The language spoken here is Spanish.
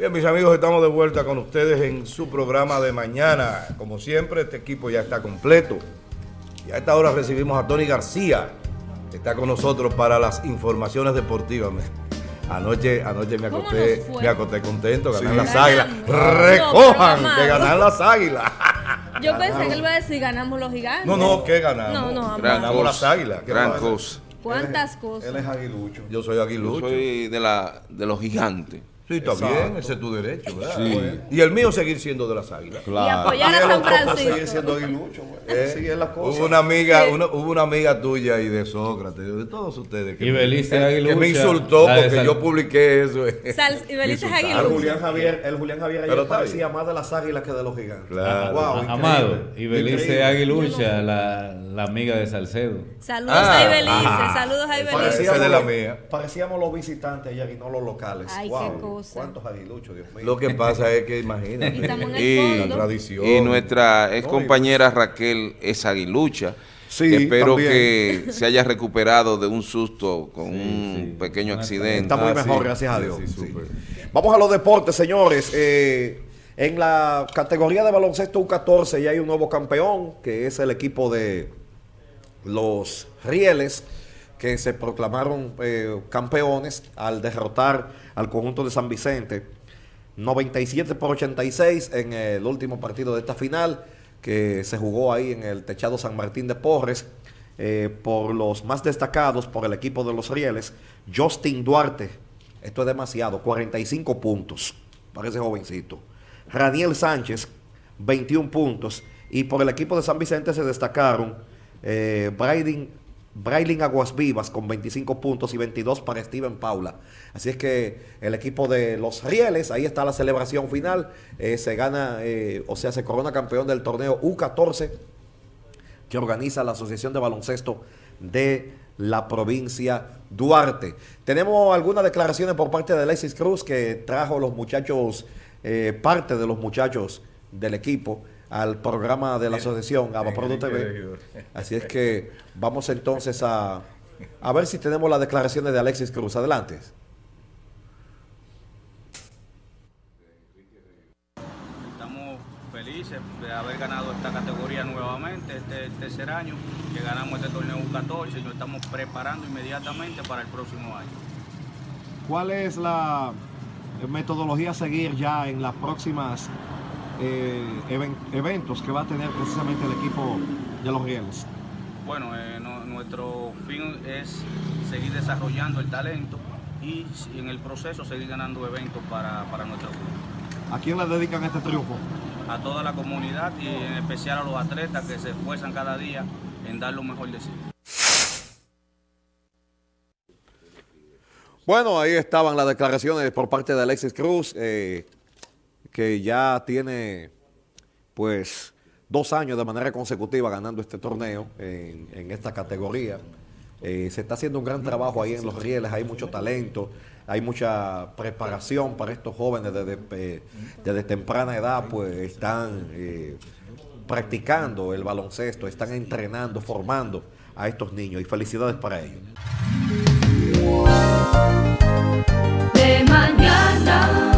Bien, mis amigos, estamos de vuelta con ustedes en su programa de mañana. Como siempre, este equipo ya está completo. Y a esta hora recibimos a Tony García, que está con nosotros para las informaciones deportivas. Anoche, anoche me acosté, me acosté contento, ganar las águilas. Recojan que ganar las águilas. Yo pensé que él iba a decir ganamos los gigantes. No, no, ¿qué ganamos? No, no, ganamos las águilas. Gran cosa. ¿Cuántas cosas? Él es aguilucho. Yo soy aguilucho. Yo soy de, la, de los gigantes. Sí, está bien, ese es tu derecho, ¿verdad? Sí. Y el mío seguir siendo de las águilas. Claro. Y apoyar a San Francisco. Seguir siendo aguilucho, güey. Eh, sí, es la cosa. Hubo una amiga, una, hubo una amiga tuya y de Sócrates, de todos ustedes. Que y Belice me, Aguilucha. Que me insultó porque yo publiqué eso. Sal, y Belice aguilucha. El Julián Javier, el Julián Javier ayer parecía más de las águilas que de los gigantes. Claro. Wow, Amado. Y Belice Aguilucha, la, la, amiga de Salcedo. Saludos ah, a Ibelice, saludos a Ibelice. de la mía. Parecíamos los visitantes ayer y no los locales. Ay, qué cosa. ¿Cuántos aguiluchos? Lo que pasa es que imagínate, y, la tradición. Y nuestra ex compañera Raquel es aguilucha. Espero que se haya recuperado de un susto con un pequeño accidente. Está muy ah, mejor, gracias a Dios. Vamos a los deportes, señores. Eh, en la categoría de baloncesto U14 ya hay un nuevo campeón, que es el equipo de los Rieles, que se proclamaron eh, campeones al derrotar al conjunto de San Vicente 97 por 86 en el último partido de esta final que se jugó ahí en el techado San Martín de Porres eh, por los más destacados por el equipo de los Rieles, Justin Duarte, esto es demasiado, 45 puntos, parece jovencito. Raniel Sánchez, 21 puntos. Y por el equipo de San Vicente se destacaron eh, Aguas Vivas con 25 puntos y 22 para Steven Paula. Así es que el equipo de los Rieles, ahí está la celebración final, eh, se gana, eh, o sea, se corona campeón del torneo U14 que organiza la Asociación de Baloncesto de la provincia Duarte. Tenemos algunas declaraciones por parte de Alexis Cruz que trajo los muchachos, eh, parte de los muchachos del equipo al programa de la asociación, a TV. Así es que vamos entonces a, a ver si tenemos las declaraciones de Alexis Cruz. Adelante. Estamos felices de haber ganado esta categoría nuevamente, este tercer año que ganamos este torneo 14 y nos estamos preparando inmediatamente para el próximo año. ¿Cuál es la metodología a seguir ya en las próximas eh, eventos que va a tener precisamente el equipo de los Rieles? Bueno, eh, nuestro fin es seguir desarrollando el talento y en el proceso seguir ganando eventos para, para nuestro club. ¿A quién le dedican este triunfo? A toda la comunidad y en especial a los atletas que se esfuerzan cada día en dar lo mejor de sí. Bueno, ahí estaban las declaraciones por parte de Alexis Cruz. Eh, que ya tiene pues dos años de manera consecutiva ganando este torneo en, esta categoría. Eh, se está haciendo un gran trabajo ahí en los rieles, hay mucho talento, hay mucha preparación para estos jóvenes desde, eh, temprana edad, pues están eh, practicando el baloncesto, están entrenando, formando a estos niños y felicidades para ellos. De mañana.